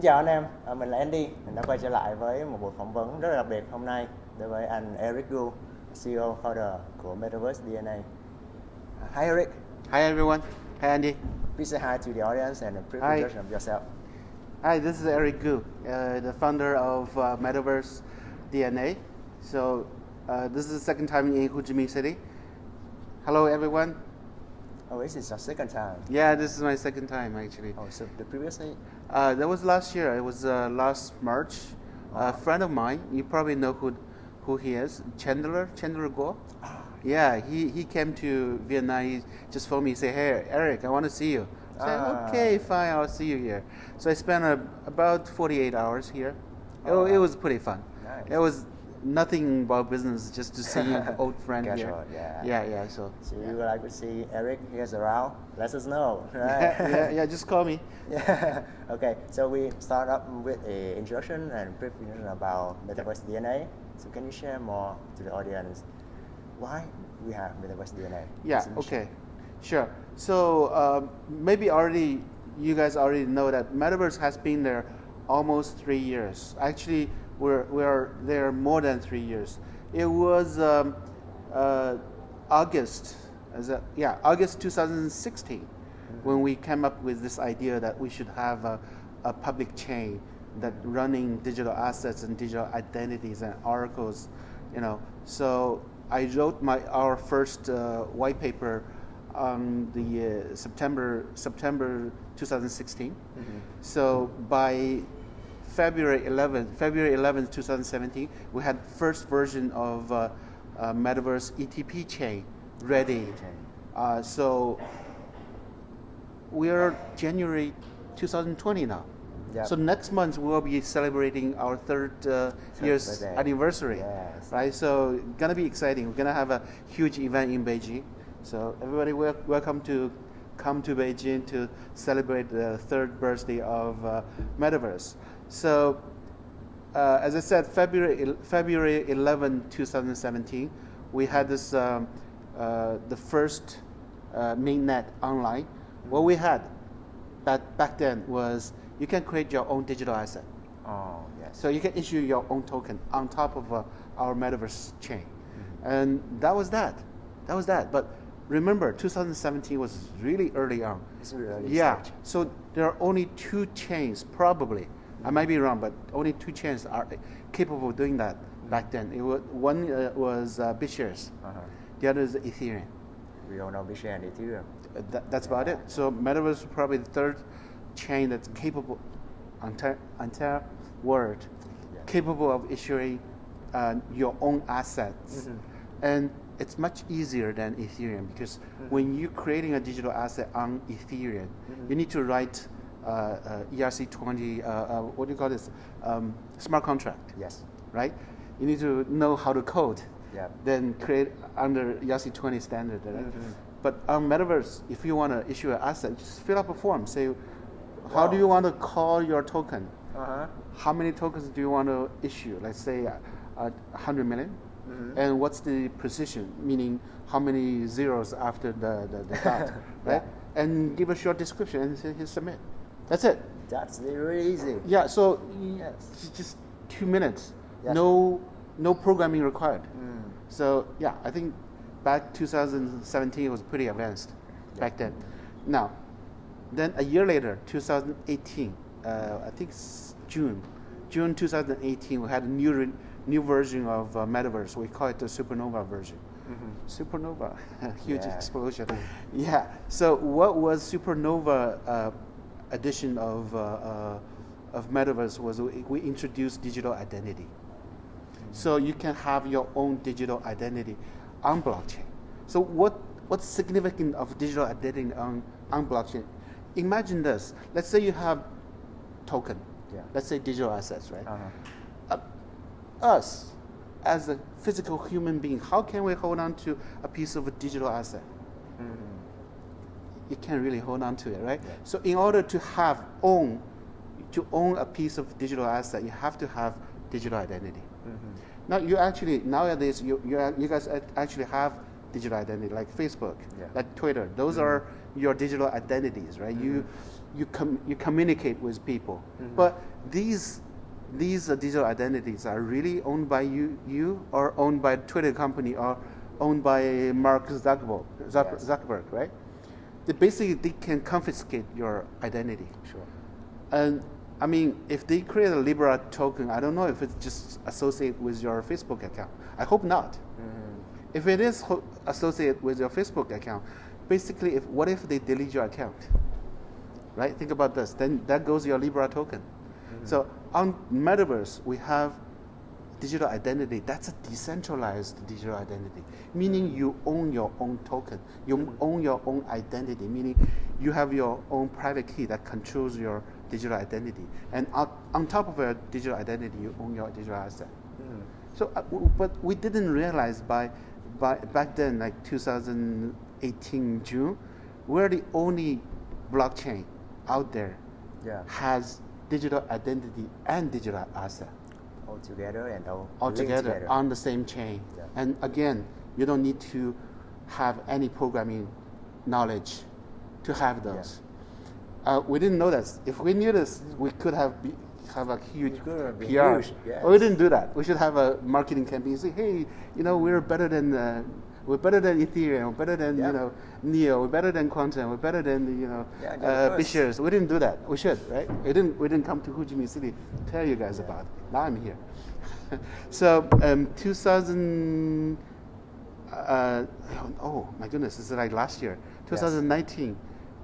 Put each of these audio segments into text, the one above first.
Xin chào anh em, à, mình là Andy. Mình đã quay trở lại với một buổi phỏng vấn rất là đặc biệt hôm nay đối với anh Eric Gu, CEO founder của Metaverse DNA. Uh, Hi Eric, Hi everyone. Hi Andy. please say hi to the audience and a brief Hi. introduction of yourself. Hi, this is Eric Gu, uh, the founder of uh, Metaverse DNA. So uh, this is the second time in Ho Chi Minh City. Hello everyone. Oh, this is your second time. Yeah, this is my second time actually. Oh, so the previously, Uh, that was last year. It was uh, last March. A friend of mine, you probably know who, who he is, Chandler, Chandler Guo. Yeah, he, he came to Vietnam. He just phoned me, say, "Hey, Eric, I want to see you." I said, Ah. "Okay, fine, I'll see you here." So I spent uh, about 48 hours here. It, Oh, it wow. was pretty fun. Nice. It was nothing about business, just to see an old friend here. Yeah. Yeah, yeah. So so you would like to see Eric here's around? Let us know, right? yeah, yeah, yeah. Just call me. Yeah. okay, so we start up with a introduction and brief introduction about Metaverse DNA. So can you share more to the audience why we have Metaverse DNA? Yeah. as a mission? Okay. Sure. So um, maybe already you guys already know that Metaverse has been there almost three years. Actually, we're we're there more than three years. It was um, uh, August. Is that, yeah, August 2016 when we came up with this idea that we should have a, a public chain that running digital assets and digital identities and oracles, you know. So I wrote my our first uh, white paper on the uh, September September 2016. So by February 11th, February 11th, 2017, we had first version of uh, uh, Metaverse ETP chain ready. Uh, so we are January 2020 now. Yep. So next month we will be celebrating our third uh, year's birthday. anniversary. Yes. Right. So gonna be exciting. We're gonna have a huge event in Beijing. So everybody, wel- welcome to come to Beijing to celebrate the third birthday of uh, Metaverse. So uh, as I said, February February 11, 2017, we had this um, uh, the first uh, mainnet online. What we had back back then was you can create your own digital asset. Oh, yes. So you can issue your own token on top of uh, our metaverse chain, and that was that. That was that. But remember, 2017 was really early on. It's really early Yeah. stage. So there are only two chains, probably. I might be wrong, but only two chains are capable of doing that back then. It was, one uh, was uh, BitShares, Uh-huh. the other is Ethereum. We all know Bitcoin and Ethereum. Uh, that, that's about it. So Metaverse is probably the third chain that's capable, entire, entire world, Yeah. capable of issuing uh, your own assets. Mhm. And it's much easier than Ethereum because when you're creating a digital asset on Ethereum, you need to write ERC20, uh, uh, what do you call this? Um, smart contract Yes. right? You need to know how to code, Yeah. then create under ERC 20 standard. Right? Mhm. But on Metaverse, if you want to issue an asset, just fill up a form. Say, how do you want to call your token? Uh-huh. How many tokens do you want to issue? Let's say uh, uh, 100 million. Mhm. And what's the precision? Meaning, how many zeros after the, the, the dot, right? And give a short description and say, hit submit. That's it. That's really easy. Yeah, so Yes. just two minutes. Yes. No, no programming required. Mm. So yeah, I think back 2017 was pretty advanced back then. Now, then a year later, 2018, uh, I think June, June 2018, we had a new re- new version of uh, Metaverse. We call it the Supernova version. Supernova, huge Yeah. explosion. Yeah. So what was Supernova uh, edition of uh, uh, of Metaverse was we, introduced digital identity. So you can have your own digital identity on blockchain. So what what's significant of digital identity on, on blockchain? Imagine this. Let's say you have token. Yeah. Let's say digital assets, right? Uh-huh. Uh, us as a physical human being, how can we hold on to a piece of a digital asset? Mhm. You can't really hold on to it, right? Yeah. So in order to have own, to own a piece of digital asset, you have to have digital identity. Mhm. Now you actually nowadays you you, you guys actually have digital identity like Facebook, Yeah. like Twitter. Those are your digital identities, right? You you com- you communicate with people, but these these uh, digital identities are really owned by you, you or owned by Twitter company or owned by Mark Zuckerberg, Zuck- Yes. Zuckerberg right? They basically they can confiscate your identity. Sure. And I mean, if they create a Libra token, I don't know if it's just associated with your Facebook account. I hope not. Mm-hmm. If it is ho- associated with your Facebook account, basically, if what if they delete your account? Right? Think about this. Then that goes your Libra token. So on Metaverse, we have digital identity. That's a decentralized digital identity, meaning you own your own token. You own your own identity, meaning you have your own private key that controls your digital identity. And on, top of your digital identity, you own your digital asset. Mm-hmm. So, uh, w- but we didn't realize by, by back then, like 2018 June, we're the only blockchain out there Yeah. has digital identity and digital asset All together and all, all linked together on the same chain. Yeah. And again, you don't need to have any programming knowledge to have those. Uh, we didn't know this. If we knew this, we could have be, have a huge have PR. huge, yes. We didn't do that. We should have a marketing campaign. Say, hey, you know, we're better than uh, we're better than Ethereum. We're better than Yeah. you know Neo. We're better than Qtum. We're better than you know Yeah, uh. BitShares. We didn't do that. We should, right? We didn't. We didn't come to Ho Chi Minh City to tell you guys Yeah. about. It. Now I'm here. so um, 2000. Uh, oh my goodness! This is like last year, 2019,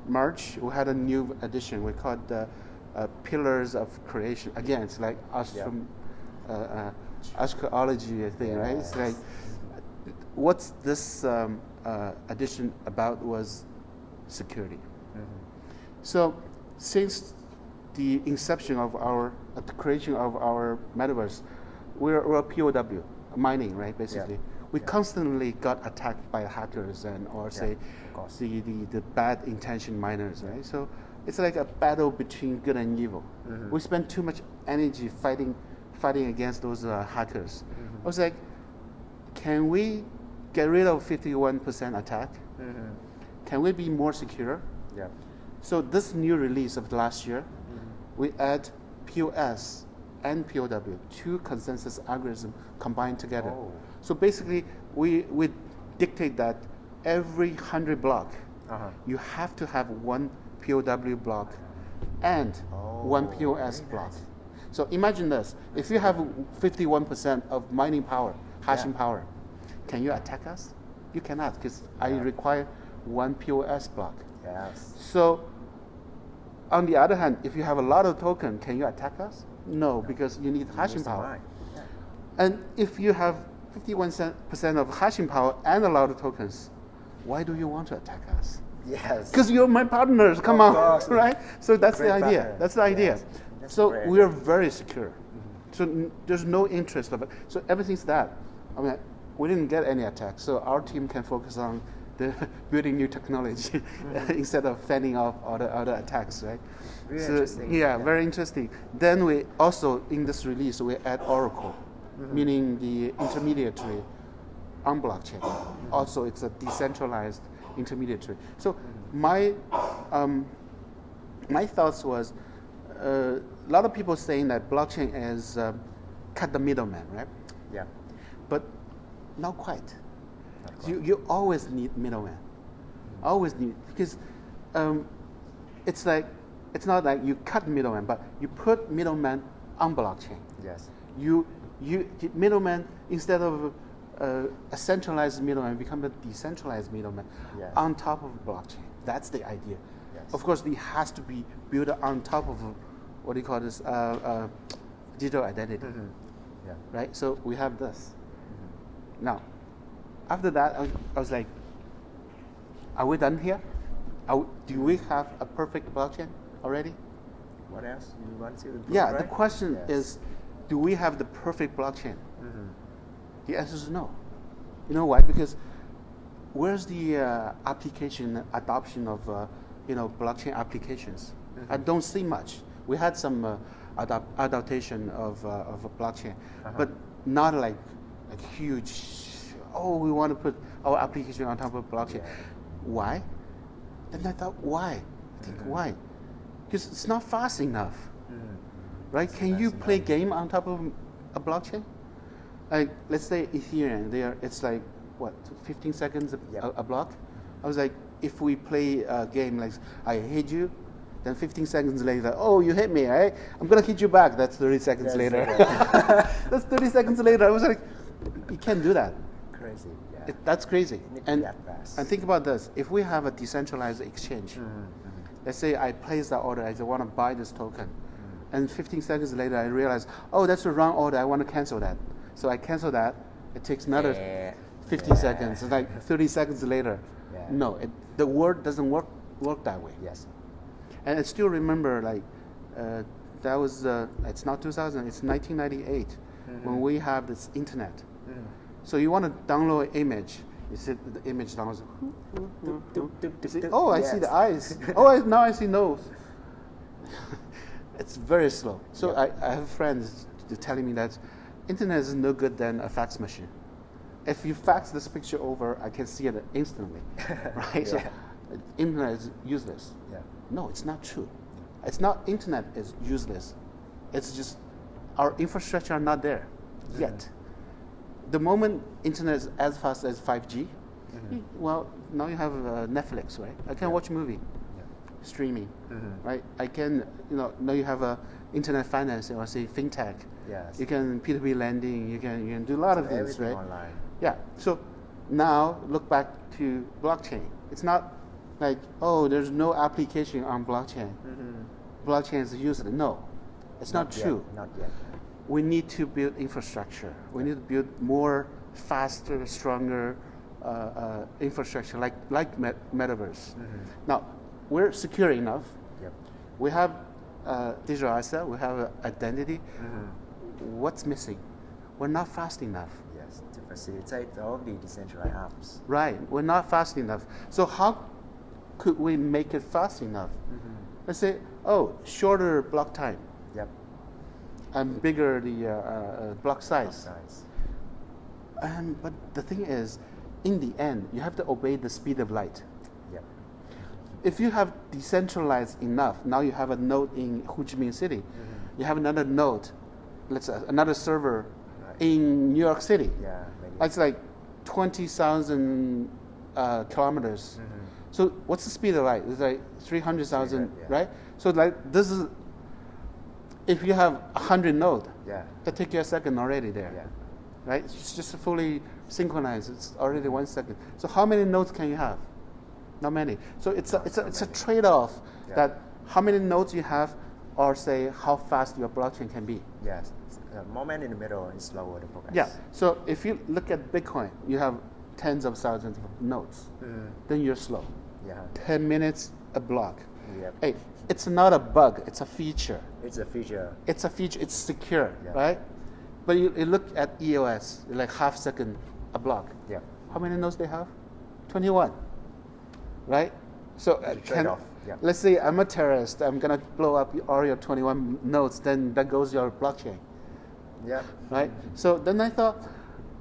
March. We had a new edition. We called uh, uh, Pillars of Creation. Again, it's like astrom, uh, uh, archaeology thing, right? It's like Yes. what's this um, uh, edition about was security. Mm-hmm. So since the inception of our, uh, the creation of our metaverse, we're, we're a POW, mining, right, basically. We Yeah. constantly got attacked by hackers and, or say, of the, the, the bad intention miners, right? So it's like a battle between good and evil. Mhm. We spend too much energy fighting, fighting against those uh, hackers. Mhm. I was like, can we get rid of 51% attack? Mm-hmm. Can we be more secure? Yeah. So this new release of last year, Mm-hmm. we add POS and POW, two consensus algorithm combined together. Oh. So basically, we, we dictate that every 100 block, Uh-huh. you have to have one POW block and one Oh, POS block. nice. So imagine this, if you have 51% of mining power, hashing Yeah. power, can you attack us? You cannot, because I require one POS block. Yes. So, on the other hand, if you have a lot of token, can you attack us? No, because you need hashing power. Yeah. And if you have 51% of hashing power and a lot of tokens, why do you want to attack us? Yes. Because you're my partners, come Of on, course. right? So that's the idea. partner. That's the idea. Yes. That's So great. we are very secure. Mm-hmm. So n- there's no interest of it. So everything's that. I mean, we didn't get any attacks, so our team can focus on the building new technology instead of fending off other other attacks, right? Really so, interesting. Yeah, Yeah. very interesting. Then we also in this release we add Oracle, Mm-hmm. meaning the intermediary on blockchain. Also, it's a decentralized intermediary. So Mm-hmm. my um, my thoughts was uh, a lot of people saying that blockchain is um, cut the middleman, right? Yeah. Not quite. Not You, you always need middleman. Always need because um, it's like it's not like you cut middleman, but you put middleman on blockchain. Yes. You you middleman instead of uh, a centralized middleman become a decentralized middleman Yes. on top of blockchain. That's the idea. Yes. Of course, it has to be built on top of what do you call this uh, uh, digital identity, Mm-hmm. Yeah. right? So we have this. Mm-hmm. Now, after that, I was, I was like, are we done here? Are do we have a perfect blockchain already? What else you want to improve, Yeah, the question Yes. is, do we have the perfect blockchain? Mhm. The answer is no. You know why? Because where's the uh, application adoption of uh, you know blockchain applications? I don't see much. We had some uh, adop- adaptation of uh, of a blockchain, Uh-huh. but not like like huge. Oh, we want to put our application on top of blockchain. Yeah. Why? Then I thought, why? I think Mhm. why? Because it's not fast enough Mhm. right? Can you play game on top of a blockchain? Like, let's say Ethereum, there it's like what, 15 seconds a, Yep. a, a block. I was like, if we play a game like I hit you, then 15 seconds later, oh, you hit me, right? I'm gonna hit you back. That's 30 seconds That's later. That's 30 seconds later. I was like, you can't do that. Crazy. Yeah. It, that's crazy. And, that and think about this: if we have a decentralized exchange, Mm-hmm. let's say I place that order, I want to buy this token, Mm. and 15 seconds later I realize, oh, that's the wrong order. I want to cancel that. So I cancel that. It takes another Yeah. 15 Yeah. seconds. It's like 30 seconds later. No, it, the word doesn't work work that way. Yes. And I still remember like uh, that was uh, it's not 2000, it's 1998 Mm-hmm. when we have this internet. So you want to download an image. You see the image downloads. See- oh, I see the eyes. oh, I, now I see nose. it's very slow. So Yeah. I, I have friends telling me that internet is no good than a fax machine. If you fax this picture over, I can see it instantly, right? So Yeah. uh, internet is useless. Yeah. No, it's not true. It's not internet is useless. It's just our infrastructure are not there yet. The moment internet is as fast as 5G, well, now you have uh, Netflix, right? I can Yeah. watch movie, Yeah. streaming, Mhm. right? I can, you know, now you have a internet finance or say fintech. Yes. You can P2P lending. You can you can do a lot of things, right? online. Yeah. So now look back to blockchain. It's not like oh, there's no application on blockchain. Mm-hmm. Blockchain is useless. No, it's not, yet, true. Not yet. We need to build infrastructure. We need to build more, faster, stronger uh, uh, infrastructure like like met- metaverse. Mm-hmm. Now we're secure enough. Yep. We have uh, digital asset. We have uh, identity. Mm-hmm. What's missing? We're not fast enough. Yes. To facilitate all the decentralized apps. Right, we're not fast enough. So how could we make it fast enough? Mm-hmm. Let's say, oh, shorter block time. And bigger the uh, uh, block size. Size. Um, but the thing is, in the end, you have to obey the speed of light. Yep. If you have decentralized enough, now you have a node in Ho Chi Minh City, you have another node, let's say another server Right. in New York City. Yeah. Maybe. It's like 20,000 uh, kilometers. Mhm. So what's the speed of light? It's like 300,000, 300, yeah. right? So like this is, if you have 100 node, Yeah. that take you a second already there, Yeah. right? It's just fully synchronized. It's already one second. So how many nodes can you have? Not many. So it's a, it's a, it's a trade-off Yeah. that how many nodes you have or say how fast your blockchain can be. Yes. The moment in the middle is slower the progress. Yeah. So if you look at Bitcoin, you have tens of thousands of nodes. Mhm. Then you're slow. Yeah. 10 minutes a block. Yep. Hey, it's not a bug, it's a feature. It's a feature. It's a feature, it's secure, Yeah. right? But you, you look at EOS, like half second a block. Yep. How many nodes they have? 21. Right? So uh, can, trade-off, yeah. let's say I'm a terrorist, I'm gonna blow up all your 21 nodes, then that goes your blockchain, Yeah. right? So then I thought,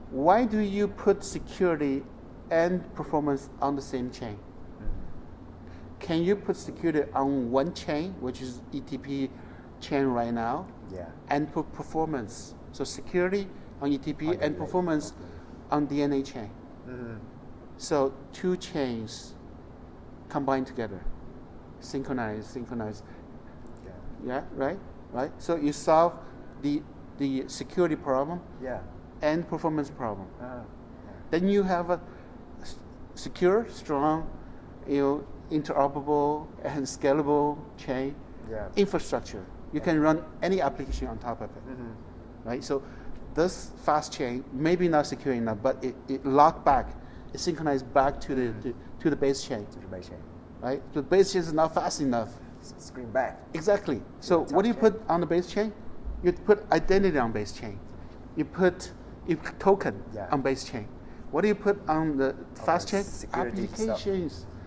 why do you put security and performance on the same chain? Can you put security on one chain, which is ETP chain right now, Yeah. and put performance? So security on ETP On and DNA, performance okay. on DNA chain. Mhm. So two chains combined together, synchronize, synchronize. Yeah. Yeah, right, right. So you solve the the security problem Yeah. and performance problem. Uh-huh. Then you have a s- secure, strong, you know, interoperable and scalable chain Yeah. infrastructure. You can run any application on top of it, Mhm. right? So this fast chain maybe not secure enough, but it, it lock back, it synchronized back to the to, to the base chain, To the base chain. right? The base chain is not fast enough. Screen back. Exactly. So what do you top put on the base chain? You put identity on base chain. You put you token Yeah. on base chain. What do you put on the fast the chain? security stuff.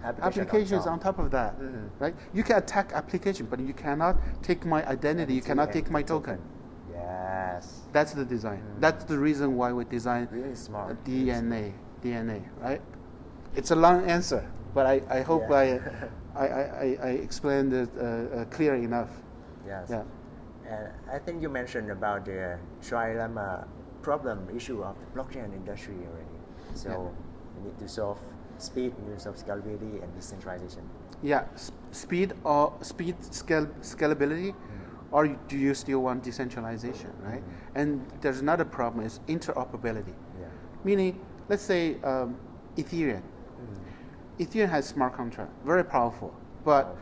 Applications. Application on top. on top of that, Mhm. right? You can attack application, but you cannot take my identity. You cannot take my token. Yes. That's the design. Mm. That's the reason why we design Really smart. a DNA. DNA, right? It's a long answer, but I, I hope Yeah. I, I, I, I- I explained it uh, uh, clear enough. Yes. Yeah. And I think you mentioned about the trilemma problem issue of the blockchain industry already. So Yeah. we need to solve speed, need to scalability and decentralization. Yeah, s- speed or speed scale, scalability, or do you still want decentralization, right? And there's another problem is interoperability. Yeah. Meaning, let's say um, Ethereum. Ethereum has smart contract, very powerful. But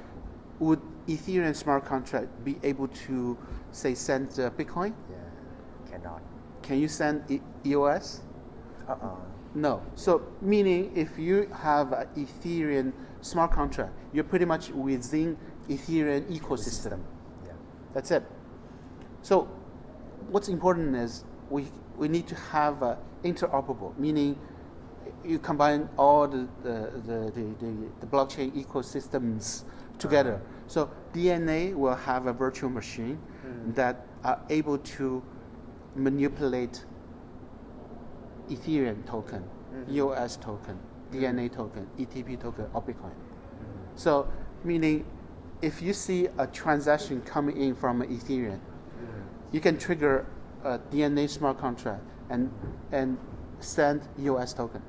would Ethereum smart contract be able to, say, send uh, Bitcoin? Yeah. Cannot. Can you send e- EOS? Uh-uh. No. So meaning if you have an Ethereum smart contract, you're pretty much within Ethereum ecosystem. Yeah. That's it. So what's important is we, we need to have uh, interoperable, meaning you combine all the, the, the, the, the, the blockchain ecosystems together. So DNA will have a virtual machine that are able to manipulate Ethereum token, mm-hmm. EOS token, mm-hmm. DNA token, ETP token, or Bitcoin. Mm-hmm. So, meaning if you see a transaction coming in from Ethereum, you can trigger a DNA smart contract and, and send EOS token.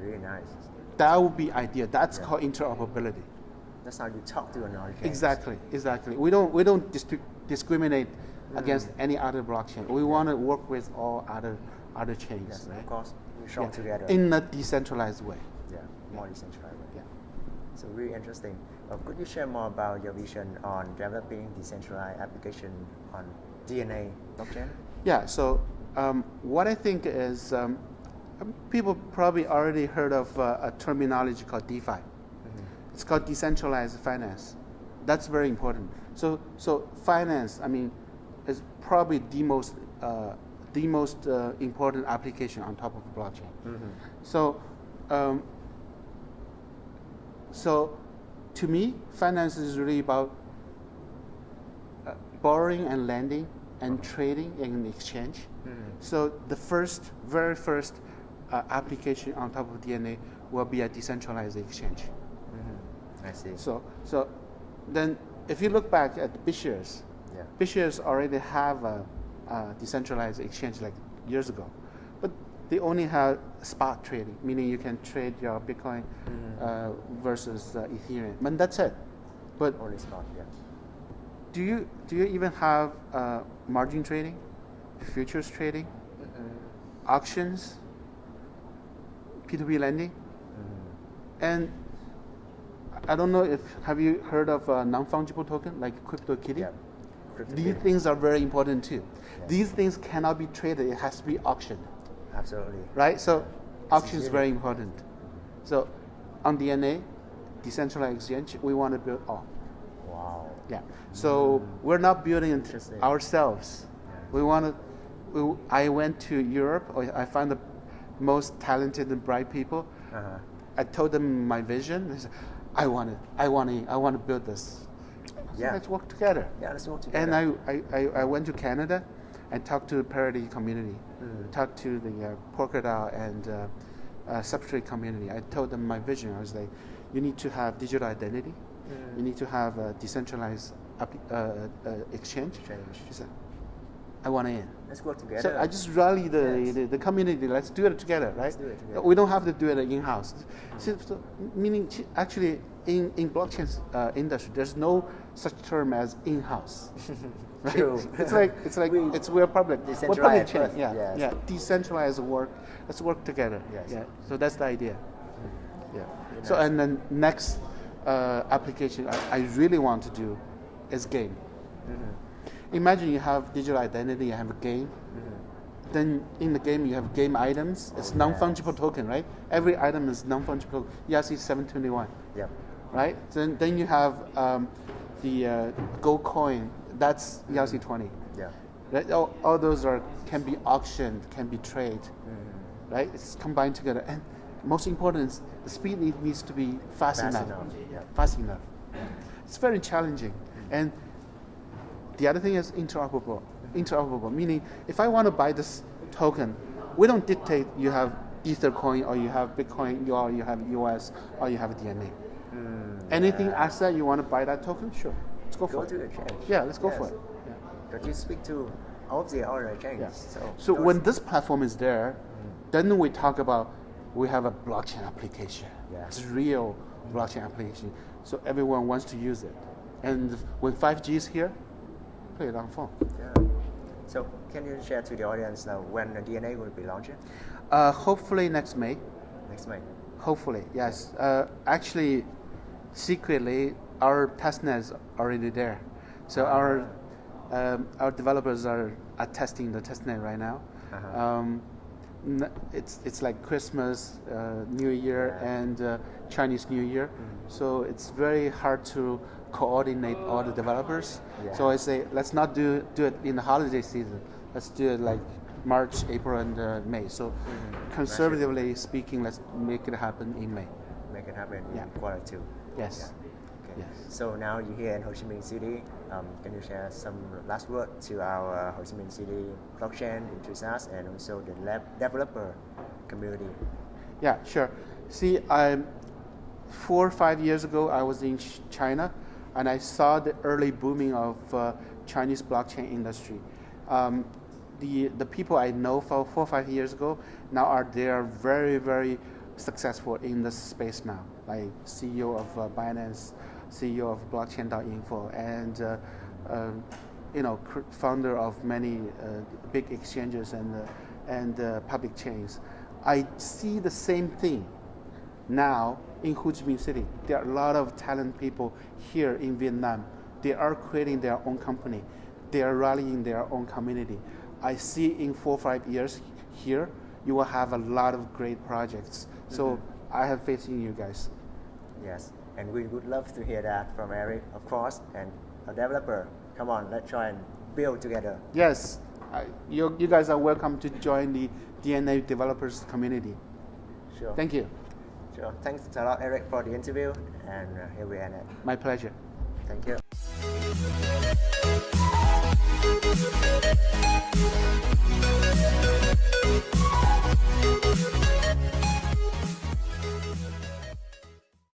Really nice. That would be ideal. That's Yeah. called interoperability. That's how you talk to another chain. Exactly, exactly. We don't, we don't distri- discriminate mm. against any other blockchain. We want to work with all other, other chains, Yes, right? of course. We shop Yeah. together. In a decentralized way. yeah, more decentralized. Yeah. So really interesting. Uh, could you share more about your vision on developing decentralized application on DNA blockchain? Yeah, so um, what I think is um, um, people probably already heard of uh, a terminology called DeFi. It's called decentralized finance. That's very important. So, so finance, I mean, is probably the most uh, the most uh, important application on top of blockchain. So, um, so to me, finance is really about uh, borrowing and lending and trading and exchange. So the first, very first uh, application on top of DNA will be a decentralized exchange. I see. So, so then if you look back at BitShares, yeah. BitShares already have a, a decentralized exchange like years ago, but they only have spot trading, meaning you can trade your Bitcoin uh, versus uh, Ethereum, and that's it. But Only spot, yeah. do you do you even have uh, margin trading, futures trading, auctions, P2P lending, and I don't know if have you heard of a non-fungible token like CryptoKitty? Yeah. These things are very important too. Yeah. These things cannot be traded; it has to be auctioned, Absolutely. right? So, auction is very important. So, on DNA, decentralized exchange, we want to build all. Wow. Yeah. So we're not building it ourselves. Yeah. We want to. We, I went to Europe. I I found the most talented and bright people. Uh-huh. I told them my vision. They said, I want it. I want to. I want to build this. So Yeah. let's work together. Yeah, let's work together. And I, I, I, I went to Canada and talked to the Parity community, Mm. talked to the uh, and uh, uh, Substrate community. I told them my vision. I was like, you need to have digital identity. Mm. You need to have a decentralized uh, uh, exchange. Exchange. She said, I want in. Let's work together. So I just rally the, Yes. the, the community. Let's do it together, right? Let's do it together. We don't have to do it in house. So, so, meaning, actually, in in blockchain uh, industry, there's no such term as in house. True. it's like it's like We- it's we're public. We're public Decentralized chain. Yeah, yes. yeah. Decentralized work. Let's work together. Yes. Yeah. So that's the idea. Yeah. Very So nice. and then next uh, application I, I really want to do is game. Mm-hmm. Imagine you have digital identity, you have a game. Then in the game you have game items. It's Oh, non-fungible yes. token, right? Every item is non-fungible. ERC 721, Yep. Right? Then then you have um, the uh, gold coin. That's ERC 20. Yeah. Right? All, all those are can be auctioned, can be traded, Mm-hmm. right? It's combined together. And most important is the speed need, needs to be fast, Fast enough. enough, yeah. Fast enough. It's very challenging. And the other thing is interoperable. Interoperable, meaning if I want to buy this token, we don't dictate you have Ether coin or you have Bitcoin or you have EOS or you have DNA. Anything asset you want to buy that token, sure. Let's go Go for to it. exchange. Yeah, let's go Yes. for it. Yeah. But you speak to all of the other chains. Yeah. So, So when this platform is there, then we talk about we have a blockchain application. Yeah. It's real blockchain application. So everyone wants to use it. And when 5G is here, play it on phone. Yeah. So can you share to the audience now when the DNA will be launched Uh, hopefully next May. next May? Hopefully, yes. Uh, actually, secretly, our testnet is already there. So our um, our developers are, are testing the testnet right now. Uh-huh. Um, n- it's it's like Christmas, uh, New Year, Yeah. and uh, Chinese New Year. So it's very hard to coordinate all the developers. So I say let's not do do it in the holiday season. Let's do it like March, April, and uh, May. So conservatively speaking, let's make it happen in May. Make it happen Yeah. in quarter two. Yes. Yeah. Okay. Yes. So now you're here in Ho Chi Minh City. Um, can you share some last word to our uh, Ho Chi Minh City blockchain enthusiasts and also the lab developer community? Yeah, sure. See, I, four or five years ago, I was in China, and I saw the early booming of uh, Chinese blockchain industry. Um, the the people I know for four or five years ago now are they are very very successful in this space now. Like CEO of uh, Binance, CEO of Blockchain.info, and uh, um, you know founder of many uh, big exchanges and uh, and uh, public chains. I see the same thing now in Ho Chi Minh City. There are a lot of talented people here in Vietnam. They are creating their own company. They are rallying their own community. I see in four or five years here, you will have a lot of great projects. So I have faith in you guys. Yes, and we would love to hear that from Eric, of course, and a developer. Come on, let's try and build together. Yes, I, you, you guys are welcome to join the DNA developers community. Sure. Thank you. Sure. Thanks a lot, Eric, for the interview, and uh, here we end it. My pleasure. Thank you.